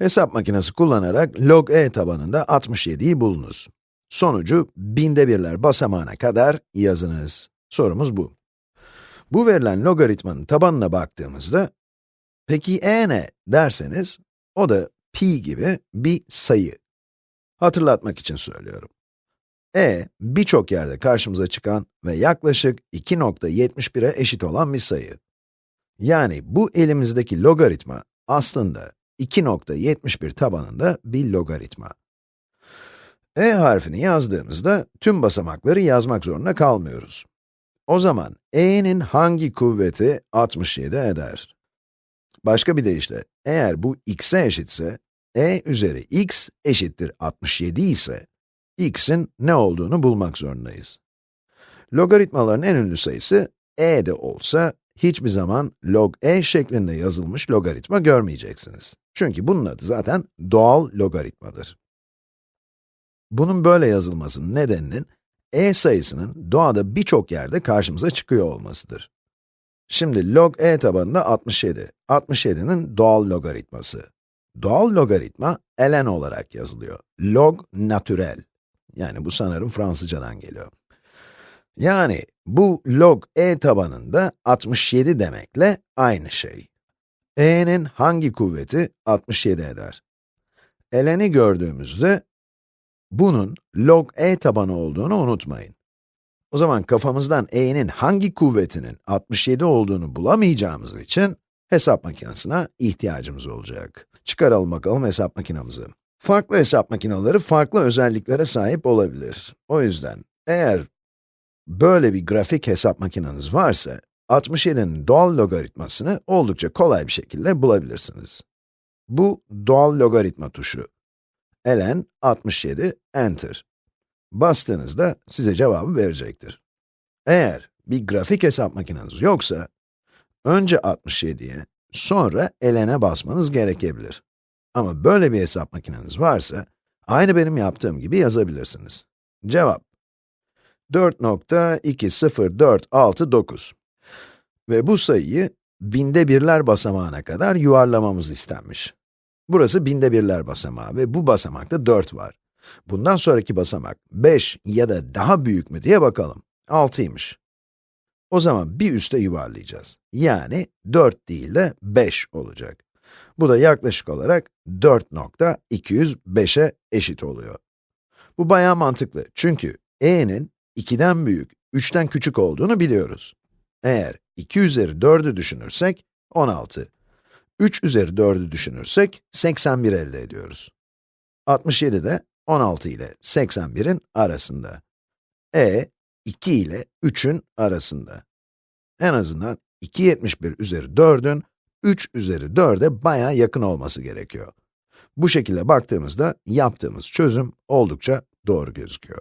Hesap makinesi kullanarak log e tabanında 67'yi bulunuz. Sonucu binde birler basamağına kadar yazınız. Sorumuz bu. Bu verilen logaritmanın tabanına baktığımızda, peki e ne derseniz, o da pi gibi bir sayı. Hatırlatmak için söylüyorum. e, birçok yerde karşımıza çıkan ve yaklaşık 2.71'e eşit olan bir sayı. Yani bu elimizdeki logaritma aslında 2.71 tabanında bir logaritma. e harfini yazdığımızda tüm basamakları yazmak zorunda kalmıyoruz. O zaman e'nin hangi kuvveti 67 eder? Başka bir deyişle, eğer bu x'e eşitse, e üzeri x eşittir 67 ise, x'in ne olduğunu bulmak zorundayız. Logaritmaların en ünlü sayısı e de olsa, hiçbir zaman log e şeklinde yazılmış logaritma görmeyeceksiniz. Çünkü bunun adı zaten doğal logaritmadır. Bunun böyle yazılmasının nedeninin, e sayısının doğada birçok yerde karşımıza çıkıyor olmasıdır. Şimdi log e tabanında 67. 67'nin doğal logaritması. Doğal logaritma ln olarak yazılıyor. Log naturel. Yani bu sanırım Fransızcadan geliyor. Yani bu log e tabanında 67 demekle aynı şey. E'nin hangi kuvveti 67 eder? ln'i gördüğümüzde bunun log e tabanı olduğunu unutmayın. O zaman kafamızdan e'nin hangi kuvvetinin 67 olduğunu bulamayacağımız için hesap makinesine ihtiyacımız olacak. Çıkaralım bakalım hesap makinamızı. Farklı hesap makineleri farklı özelliklere sahip olabilir. O yüzden eğer böyle bir grafik hesap makineniz varsa, 67'nin doğal logaritmasını oldukça kolay bir şekilde bulabilirsiniz. Bu doğal logaritma tuşu. ln 67 enter. Bastığınızda size cevabı verecektir. Eğer bir grafik hesap makineniz yoksa, önce 67'ye, sonra ln'e basmanız gerekebilir. Ama böyle bir hesap makineniz varsa, aynı benim yaptığım gibi yazabilirsiniz. Cevap 4.20469 Ve bu sayıyı binde birler basamağına kadar yuvarlamamız istenmiş. Burası binde birler basamağı ve bu basamakta 4 var. Bundan sonraki basamak 5 ya da daha büyük mü diye bakalım. 6'ymış. O zaman bir üste yuvarlayacağız. Yani 4 değil de 5 olacak. Bu da yaklaşık olarak 4.205'e eşit oluyor. Bu bayağı mantıklı çünkü e'nin 2'den büyük, 3'ten küçük olduğunu biliyoruz. Eğer 2 üzeri 4'ü düşünürsek, 16. 3 üzeri 4'ü düşünürsek, 81 elde ediyoruz. 67 de 16 ile 81'in arasında. e, 2 ile 3'ün arasında. En azından 2.71 üzeri 4'ün 3 üzeri 4'e bayağı yakın olması gerekiyor. Bu şekilde baktığımızda yaptığımız çözüm oldukça doğru gözüküyor.